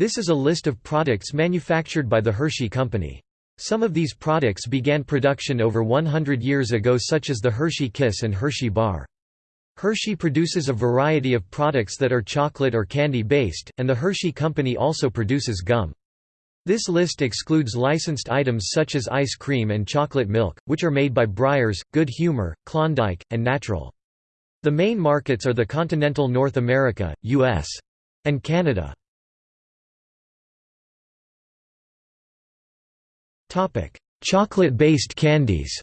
This is a list of products manufactured by the Hershey Company. Some of these products began production over 100 years ago such as the Hershey Kiss and Hershey Bar. Hershey produces a variety of products that are chocolate or candy based, and the Hershey Company also produces gum. This list excludes licensed items such as ice cream and chocolate milk, which are made by Breyers, Good Humor, Klondike, and Natrel. The main markets are the continental North America, U.S. and Canada. Chocolate-based candies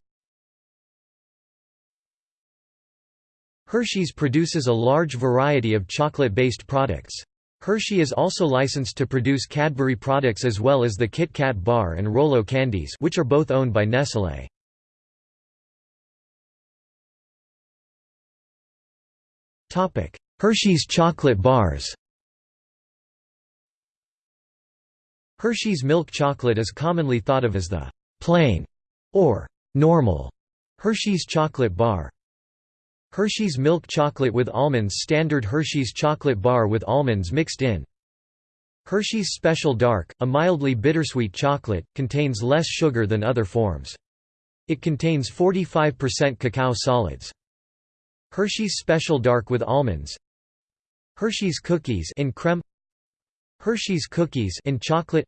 Hershey's produces a large variety of chocolate-based products. Hershey is also licensed to produce Cadbury products as well as the Kit Kat bar and Rolo candies which are both owned by Nestlé. Topic: Hershey's chocolate bars Hershey's milk chocolate is commonly thought of as the «plain» or «normal» Hershey's chocolate bar. Hershey's milk chocolate with almonds Standard Hershey's chocolate bar with almonds mixed in. Hershey's Special Dark, a mildly bittersweet chocolate, contains less sugar than other forms. It contains 45% cacao solids. Hershey's Special Dark with almonds Hershey's Cookies in creme Hershey's Cookies in chocolate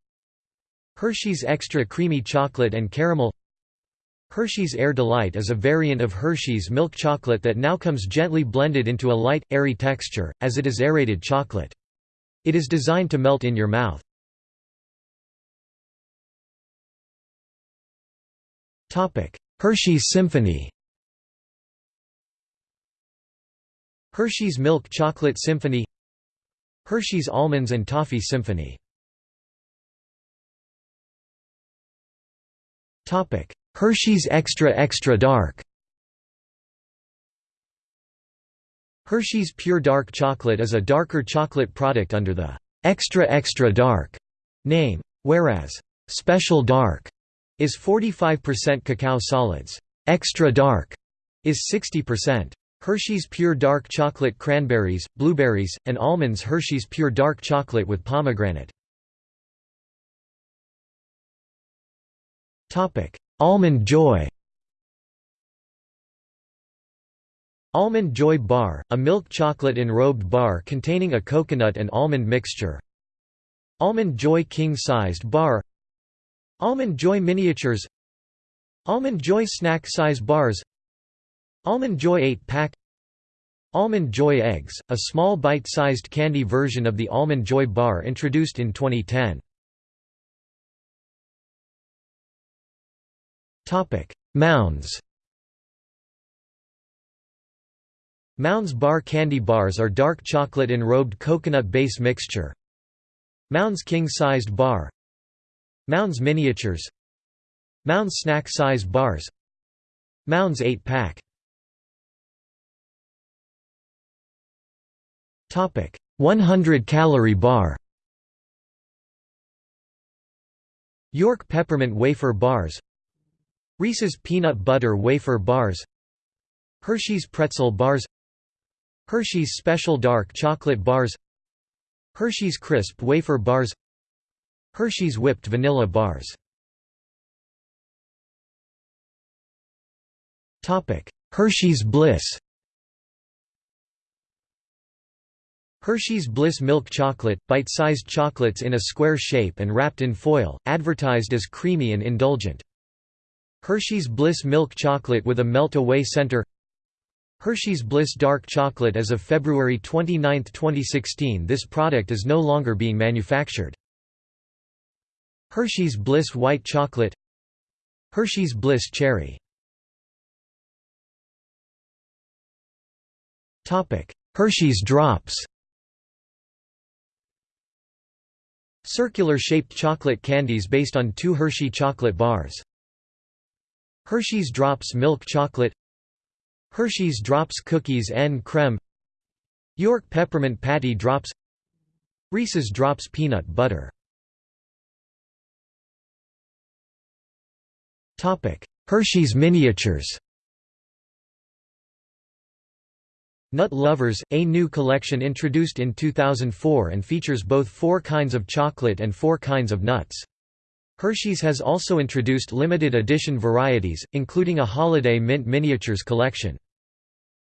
Hershey's Extra Creamy Chocolate and Caramel Hershey's Air Delight is a variant of Hershey's milk chocolate that now comes gently blended into a light, airy texture, as it is aerated chocolate. It is designed to melt in your mouth. Hershey's Symphony Hershey's Milk Chocolate Symphony Hershey's Almonds and Toffee Symphony Topic: Hershey's Extra Extra Dark Hershey's Pure Dark Chocolate is a darker chocolate product under the «Extra Extra Dark» name, whereas «Special Dark» is 45% cacao solids. «Extra Dark» is 60%. Hershey's Pure Dark Chocolate Cranberries, Blueberries, and Almonds Hershey's Pure Dark Chocolate with Pomegranate. Almond Joy Almond Joy Bar, a milk chocolate enrobed bar containing a coconut and almond mixture. Almond Joy King-sized bar Almond Joy Miniatures Almond Joy Snack Size Bars Almond Joy 8-pack Almond Joy Eggs, a small bite-sized candy version of the Almond Joy bar introduced in 2010. Mounds. Mounds Bar Candy Bars are dark chocolate enrobed coconut base mixture. Mounds King-sized bar. Mounds Miniatures. Mounds Snack Size Bars. Mounds 8-pack Topic: 100 calorie bar. York peppermint wafer bars. Reese's peanut butter wafer bars. Hershey's pretzel bars. Hershey's special dark chocolate bars. Hershey's crisp wafer bars. Hershey's whipped vanilla bars. Topic: Hershey's Bliss. Hershey's Bliss Milk Chocolate, bite-sized chocolates in a square shape and wrapped in foil, advertised as creamy and indulgent. Hershey's Bliss Milk Chocolate with a melt-away center Hershey's Bliss Dark Chocolate As of February 29, 2016 this product is no longer being manufactured. Hershey's Bliss White Chocolate Hershey's Bliss Cherry Hershey's Drops Circular-shaped chocolate candies based on two Hershey chocolate bars. Hershey's Drops Milk Chocolate. Hershey's Drops Cookies en Creme. York Peppermint Patty Drops. Reese's Drops Peanut Butter. Hershey's Miniatures Nut Lovers, a new collection introduced in 2004 and features both four kinds of chocolate and four kinds of nuts. Hershey's has also introduced limited edition varieties, including a holiday mint miniatures collection.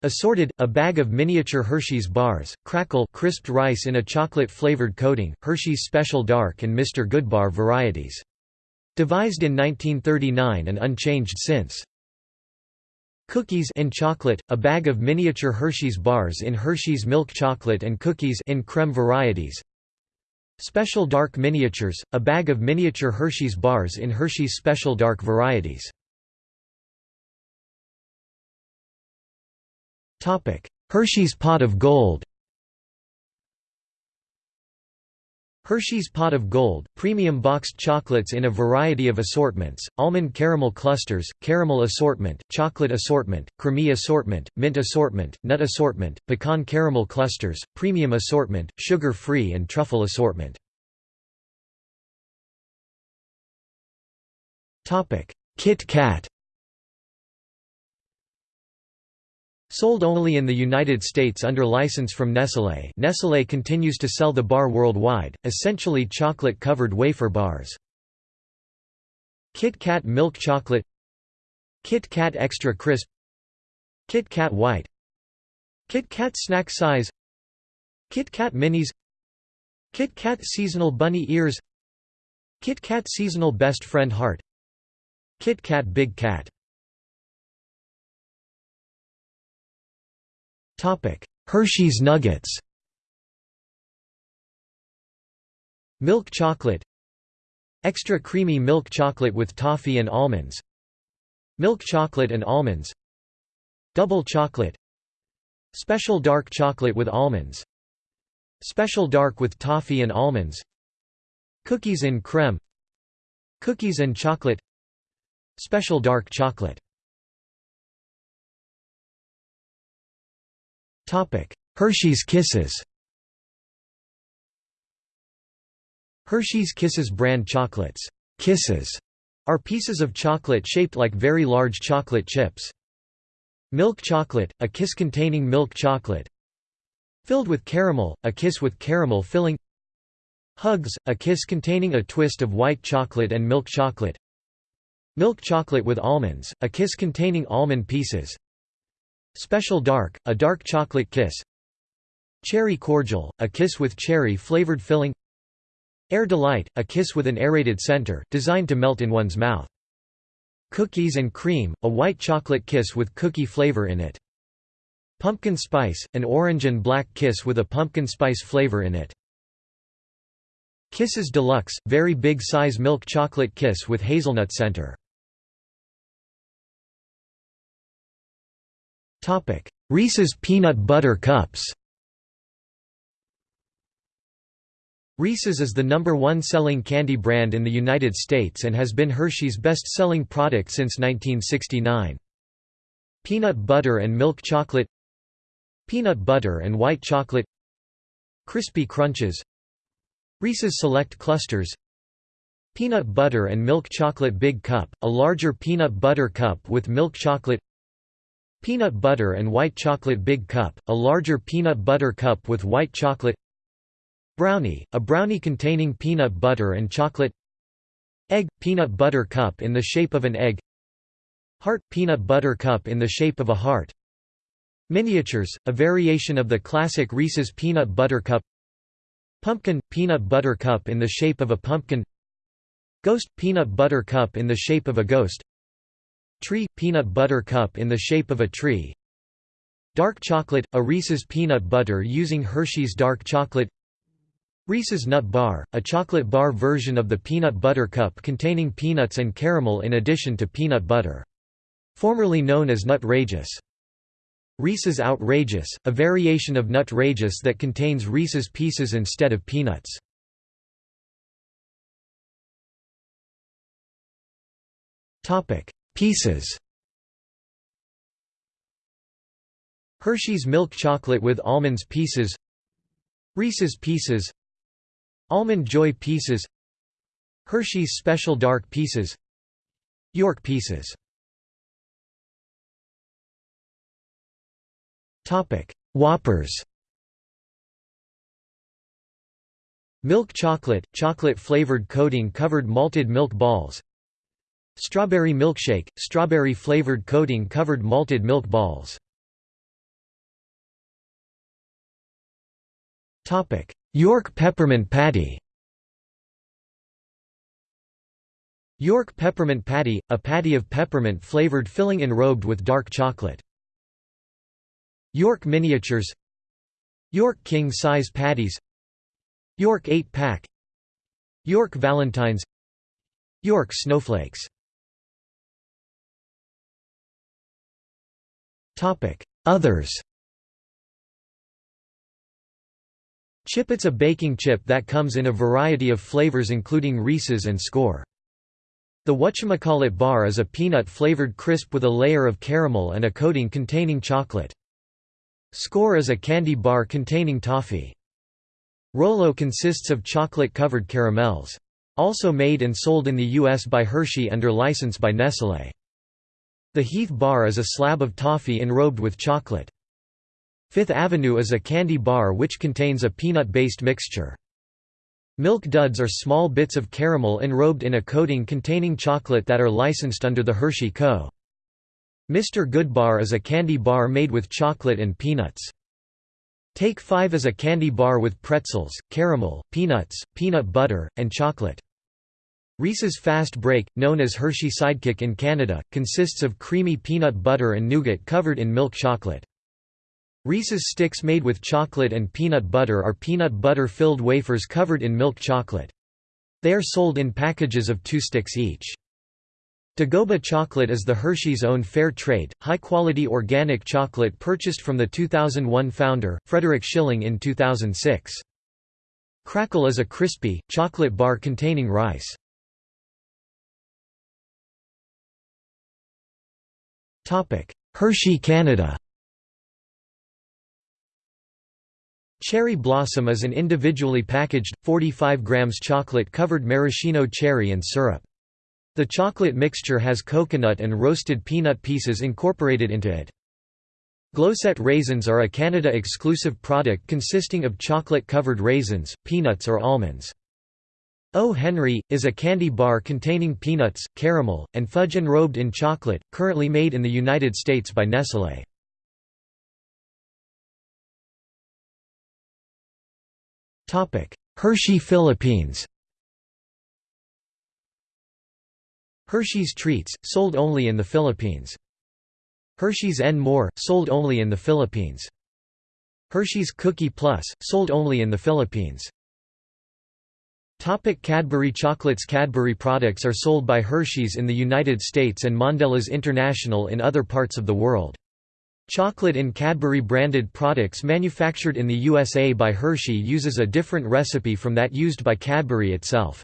Assorted, a bag of miniature Hershey's bars, crackle crisped rice in a chocolate-flavored coating, Hershey's Special Dark and Mr. Goodbar varieties. Devised in 1939 and unchanged since. Cookies in chocolate, a bag of miniature Hershey's bars in Hershey's milk chocolate and cookies in creme varieties. Special Dark Miniatures, a bag of miniature Hershey's bars in Hershey's Special Dark varieties. Hershey's Pot of Gold Hershey's Pot of Gold, premium boxed chocolates in a variety of assortments, almond caramel clusters, caramel assortment, chocolate assortment, creamy assortment, mint assortment, nut assortment, pecan caramel clusters, premium assortment, sugar-free and truffle assortment. Kit Kat Sold only in the United States under license from Nestlé Nestlé continues to sell the bar worldwide, essentially chocolate-covered wafer bars. Kit Kat Milk Chocolate Kit Kat Extra Crisp Kit Kat White Kit Kat Snack Size Kit Kat Minis Kit Kat Seasonal Bunny Ears Kit Kat Seasonal Best Friend Heart Kit Kat Big Cat Hershey's Nuggets. Milk chocolate. Extra creamy milk chocolate with toffee and almonds. Milk chocolate and almonds. Double chocolate. Special dark chocolate with almonds. Special dark with toffee and almonds. Cookies in creme. Cookies and chocolate. Special dark chocolate Hershey's Kisses Hershey's Kisses brand chocolates Kisses are pieces of chocolate shaped like very large chocolate chips. Milk chocolate, a kiss containing milk chocolate. Filled with caramel, a kiss with caramel filling. Hugs, a kiss containing a twist of white chocolate and milk chocolate. Milk chocolate with almonds, a kiss containing almond pieces Special Dark, a dark chocolate kiss Cherry Cordial, a kiss with cherry-flavored filling Air Delight, a kiss with an aerated center, designed to melt in one's mouth. Cookies and Cream, a white chocolate kiss with cookie flavor in it. Pumpkin Spice, an orange and black kiss with a pumpkin spice flavor in it. Kisses Deluxe, very big size milk chocolate kiss with hazelnut center. Reese's Peanut Butter Cups Reese's is the number one selling candy brand in the United States and has been Hershey's best-selling product since 1969. Peanut butter and milk chocolate Peanut butter and white chocolate Crispy Crunches Reese's Select Clusters Peanut butter and milk chocolate Big Cup, a larger peanut butter cup with milk chocolate Peanut butter and white chocolate Big Cup, a larger peanut butter cup with white chocolate Brownie, a brownie containing peanut butter and chocolate Egg – peanut butter cup in the shape of an egg Heart – peanut butter cup in the shape of a heart Miniatures, a variation of the classic Reese's peanut butter cup Pumpkin – peanut butter cup in the shape of a pumpkin Ghost – peanut butter cup in the shape of a ghost Tree – peanut butter cup in the shape of a tree Dark chocolate – a Reese's peanut butter using Hershey's dark chocolate Reese's Nut Bar – a chocolate bar version of the peanut butter cup containing peanuts and caramel in addition to peanut butter. Formerly known as Nutrageous. Reese's Outrageous – a variation of Nutrageous that contains Reese's Pieces instead of peanuts. Topic Pieces. Hershey's milk chocolate with almonds pieces. Reese's Pieces. Almond Joy Pieces. Hershey's Special Dark Pieces. York Pieces. Whoppers. Milk chocolate, chocolate-flavored coating covered malted milk balls Strawberry milkshake, strawberry-flavored coating covered malted milk balls. York peppermint patty. York peppermint patty, a patty of peppermint flavored filling enrobed with dark chocolate. York miniatures. York king-size patties. York 8-pack York Valentines. York snowflakes Others Chipits a baking chip that comes in a variety of flavors including Reese's and Score. The whatchamacallit bar is a peanut-flavored crisp with a layer of caramel and a coating containing chocolate. Score is a candy bar containing toffee. Rolo consists of chocolate-covered caramels. Also made and sold in the U.S. by Hershey under license by Nestlé. The Heath bar is a slab of toffee enrobed with chocolate. Fifth Avenue is a candy bar which contains a peanut-based mixture. Milk duds are small bits of caramel enrobed in a coating containing chocolate that are licensed under the Hershey Co. Mr. Goodbar is a candy bar made with chocolate and peanuts. Take 5 is a candy bar with pretzels, caramel, peanuts, peanut butter, and chocolate. Reese's Fast Break, known as Hershey Sidekick in Canada, consists of creamy peanut butter and nougat covered in milk chocolate. Reese's Sticks made with chocolate and peanut butter are peanut butter-filled wafers covered in milk chocolate. They are sold in packages of two sticks each. Dagoba chocolate is the Hershey's own fair trade, high-quality organic chocolate purchased from the 2001 founder, Frederick Schilling in 2006. Crackle is a crispy, chocolate bar containing rice. Hershey Canada Cherry Blossom is an individually packaged, 45 grams chocolate-covered maraschino cherry and syrup. The chocolate mixture has coconut and roasted peanut pieces incorporated into it. Glosette raisins are a Canada-exclusive product consisting of chocolate-covered raisins, peanuts or almonds. O. Henry, is a candy bar containing peanuts, caramel, and fudge enrobed in chocolate, currently made in the United States by Nestlé. Hershey Philippines Hershey's Treats, sold only in the Philippines. Hershey's N More, sold only in the Philippines. Hershey's Cookie Plus, sold only in the Philippines. Topic Cadbury Chocolates Cadbury products are sold by Hershey's in the United States and Mondelez International in other parts of the world. Chocolate in Cadbury branded products manufactured in the USA by Hershey uses a different recipe from that used by Cadbury itself.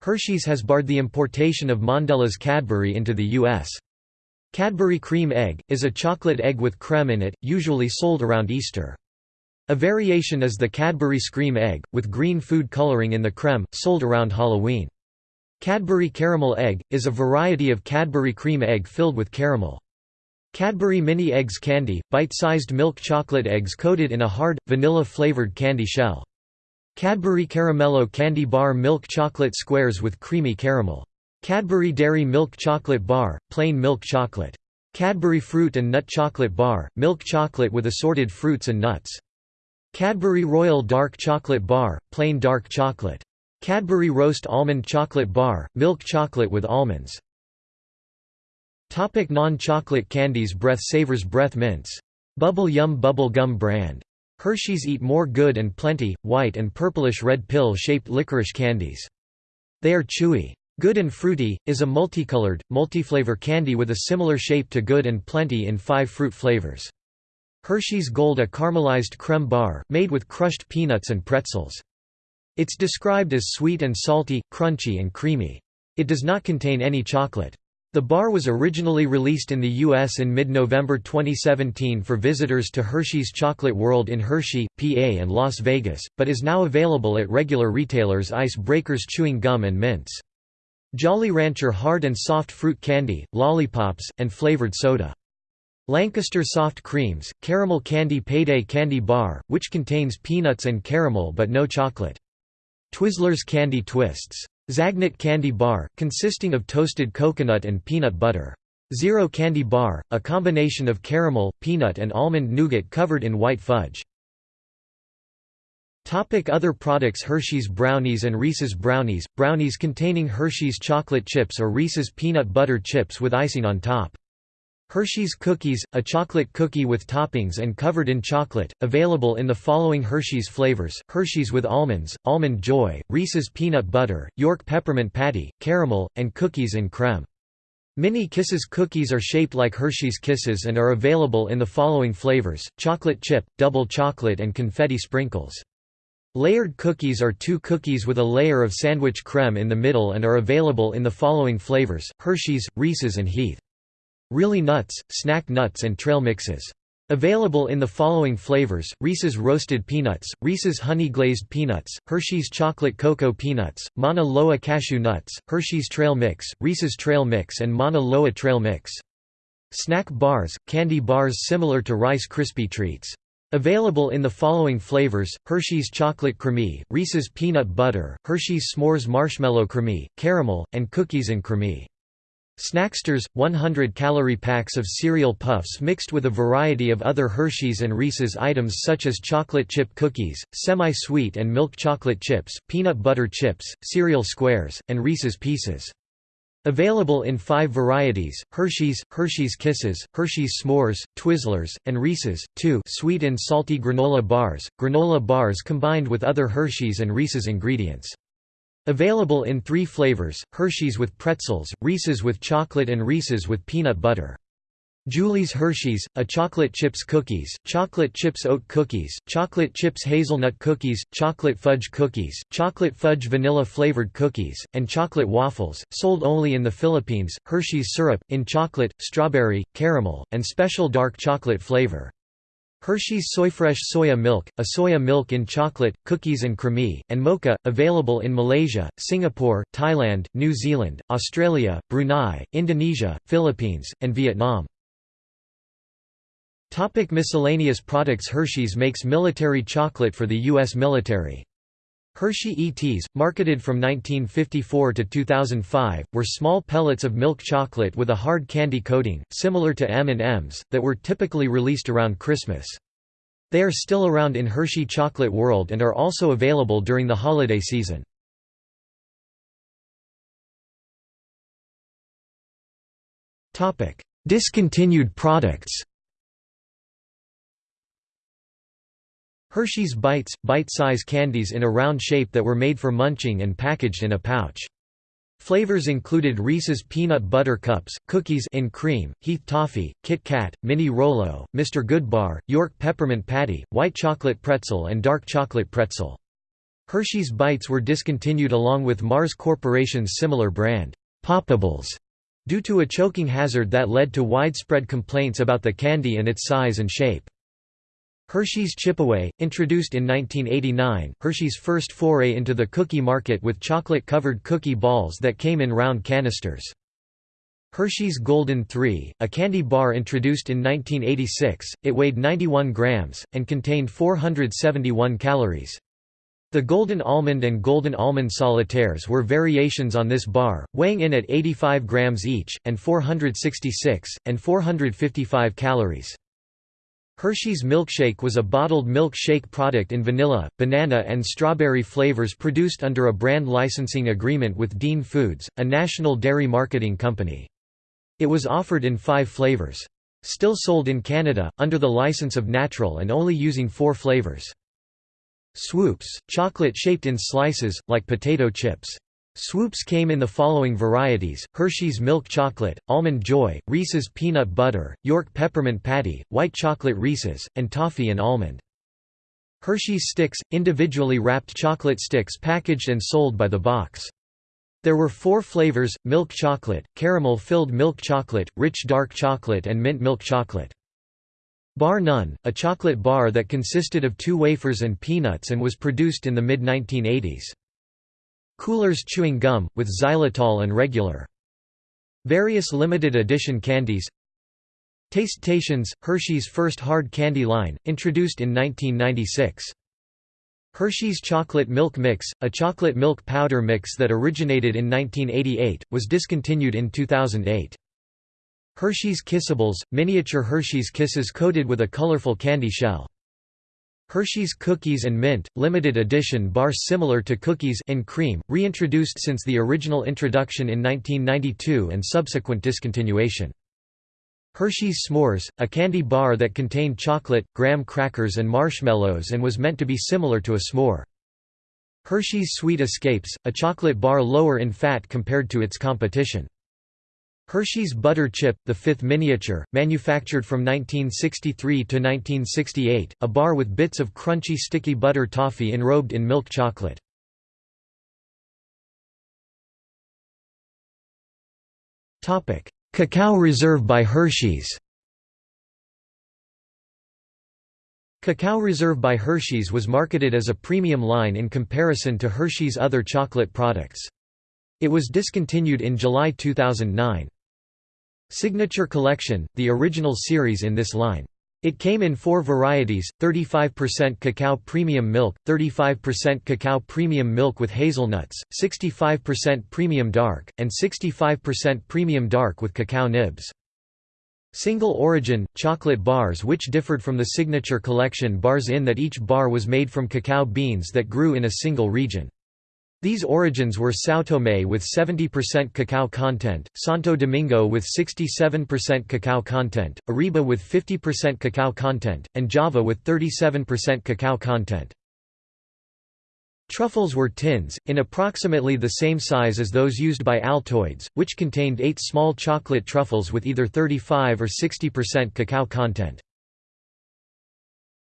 Hershey's has barred the importation of Mondelez Cadbury into the U.S. Cadbury Cream Egg, is a chocolate egg with creme in it, usually sold around Easter. A variation is the Cadbury Scream Egg, with green food coloring in the creme, sold around Halloween. Cadbury Caramel Egg, is a variety of Cadbury cream egg filled with caramel. Cadbury Mini Eggs Candy, bite-sized milk chocolate eggs coated in a hard, vanilla-flavored candy shell. Cadbury Caramello Candy Bar Milk Chocolate Squares with creamy caramel. Cadbury Dairy Milk Chocolate Bar, plain milk chocolate. Cadbury Fruit and Nut Chocolate Bar, milk chocolate with assorted fruits and nuts. Cadbury Royal Dark Chocolate Bar, plain dark chocolate. Cadbury Roast Almond Chocolate Bar, milk chocolate with almonds. Non-chocolate candies Breath Savers Breath Mints. Bubble Yum Bubble Gum brand Hershey's Eat More Good and Plenty, white and purplish-red pill-shaped licorice candies. They are chewy. Good and Fruity, is a multicolored, multiflavor candy with a similar shape to Good and Plenty in five fruit flavors. Hershey's Gold a caramelized creme bar, made with crushed peanuts and pretzels. It's described as sweet and salty, crunchy and creamy. It does not contain any chocolate. The bar was originally released in the U.S. in mid-November 2017 for visitors to Hershey's Chocolate World in Hershey, PA and Las Vegas, but is now available at regular retailers Ice Breakers Chewing Gum and Mints. Jolly Rancher hard and soft fruit candy, lollipops, and flavored soda. Lancaster Soft Creams, Caramel Candy Payday Candy Bar, which contains peanuts and caramel but no chocolate. Twizzlers Candy Twists. Zagnut Candy Bar, consisting of toasted coconut and peanut butter. Zero Candy Bar, a combination of caramel, peanut and almond nougat covered in white fudge. Other products Hershey's Brownies and Reese's Brownies – Brownies containing Hershey's chocolate chips or Reese's peanut butter chips with icing on top. Hershey's Cookies, a chocolate cookie with toppings and covered in chocolate, available in the following Hershey's flavors, Hershey's with almonds, Almond Joy, Reese's Peanut Butter, York Peppermint Patty, Caramel, and Cookies and Creme. Mini Kisses cookies are shaped like Hershey's Kisses and are available in the following flavors, chocolate chip, double chocolate and confetti sprinkles. Layered cookies are two cookies with a layer of sandwich creme in the middle and are available in the following flavors, Hershey's, Reese's and Heath. Really Nuts, Snack Nuts and Trail Mixes. Available in the following flavors, Reese's Roasted Peanuts, Reese's Honey Glazed Peanuts, Hershey's Chocolate Cocoa Peanuts, Mauna Loa Cashew Nuts, Hershey's Trail Mix, Reese's Trail Mix and Mauna Loa Trail Mix. Snack bars, candy bars similar to Rice Krispie Treats. Available in the following flavors, Hershey's Chocolate Creme, Reese's Peanut Butter, Hershey's S'mores Marshmallow Creme, Caramel, and Cookies and Creme. Snacksters, 100-calorie packs of cereal puffs mixed with a variety of other Hershey's and Reese's items such as chocolate chip cookies, semi-sweet and milk chocolate chips, peanut butter chips, cereal squares, and Reese's Pieces. Available in five varieties, Hershey's, Hershey's Kisses, Hershey's S'mores, Twizzlers, and Reese's, 2 sweet and salty granola bars, granola bars combined with other Hershey's and Reese's ingredients. Available in three flavors, Hershey's with pretzels, Reese's with chocolate and Reese's with peanut butter. Julie's Hershey's, a chocolate chips cookies, chocolate chips oat cookies, chocolate chips hazelnut cookies, chocolate fudge cookies, chocolate fudge vanilla flavored cookies, and chocolate waffles, sold only in the Philippines, Hershey's syrup, in chocolate, strawberry, caramel, and special dark chocolate flavor. Hershey's Soyfresh Soya Milk, a soya milk in chocolate, cookies and creme, and mocha, available in Malaysia, Singapore, Thailand, New Zealand, Australia, Brunei, Indonesia, Philippines, and Vietnam. Topic miscellaneous products Hershey's makes military chocolate for the U.S. military. Hershey ETs, marketed from 1954 to 2005, were small pellets of milk chocolate with a hard candy coating, similar to M&Ms, that were typically released around Christmas. They are still around in Hershey Chocolate World and are also available during the holiday season. Discontinued products Hershey's Bites – bite-size candies in a round shape that were made for munching and packaged in a pouch. Flavors included Reese's Peanut Butter Cups, Cookies in Cream, Heath Toffee, Kit Kat, Mini Rolo, Mr. Goodbar, York Peppermint Patty, White Chocolate Pretzel and Dark Chocolate Pretzel. Hershey's Bites were discontinued along with Mars Corporation's similar brand, Poppables, due to a choking hazard that led to widespread complaints about the candy and its size and shape. Hershey's Chipaway, introduced in 1989, Hershey's first foray into the cookie market with chocolate-covered cookie balls that came in round canisters. Hershey's Golden 3, a candy bar introduced in 1986, it weighed 91 grams, and contained 471 calories. The Golden Almond and Golden Almond Solitaires were variations on this bar, weighing in at 85 grams each, and 466, and 455 calories. Hershey's Milkshake was a bottled milk shake product in vanilla, banana and strawberry flavors produced under a brand licensing agreement with Dean Foods, a national dairy marketing company. It was offered in five flavors. Still sold in Canada, under the license of Natrel and only using four flavors. Swoops, chocolate shaped in slices, like potato chips. Swoops came in the following varieties, Hershey's Milk Chocolate, Almond Joy, Reese's Peanut Butter, York Peppermint Patty, White Chocolate Reese's, and Toffee and Almond. Hershey's Sticks, individually wrapped chocolate sticks packaged and sold by the box. There were four flavors, milk chocolate, caramel-filled milk chocolate, rich dark chocolate and mint milk chocolate. Bar None, a chocolate bar that consisted of two wafers and peanuts and was produced in the mid-1980s. Coolers chewing gum, with xylitol and regular. Various limited edition candies Taste-Tations, Hershey's first hard candy line, introduced in 1996. Hershey's Chocolate Milk Mix, a chocolate milk powder mix that originated in 1988, was discontinued in 2008. Hershey's Kissables, miniature Hershey's Kisses coated with a colorful candy shell. Hershey's Cookies and Mint, limited edition bar similar to cookies and cream, reintroduced since the original introduction in 1992 and subsequent discontinuation. Hershey's S'mores, a candy bar that contained chocolate, graham crackers and marshmallows and was meant to be similar to a s'more. Hershey's Sweet Escapes, a chocolate bar lower in fat compared to its competition. Hershey's Butter Chip, the fifth miniature, manufactured from 1963 to 1968, a bar with bits of crunchy sticky butter toffee enrobed in milk chocolate. Cacao Reserve by Hershey's Cacao Reserve by Hershey's was marketed as a premium line in comparison to Hershey's other chocolate products. It was discontinued in July 2009. Signature Collection, the original series in this line. It came in four varieties, 35% cacao premium milk, 35% cacao premium milk with hazelnuts, 65% premium dark, and 65% premium dark with cacao nibs. Single origin, chocolate bars which differed from the signature collection bars in that each bar was made from cacao beans that grew in a single region. These origins were São Tomé with 70% cacao content, Santo Domingo with 67% cacao content, Arriba with 50% cacao content, and Java with 37% cacao content. Truffles were tins, in approximately the same size as those used by Altoids, which contained eight small chocolate truffles with either 35 or 60% cacao content.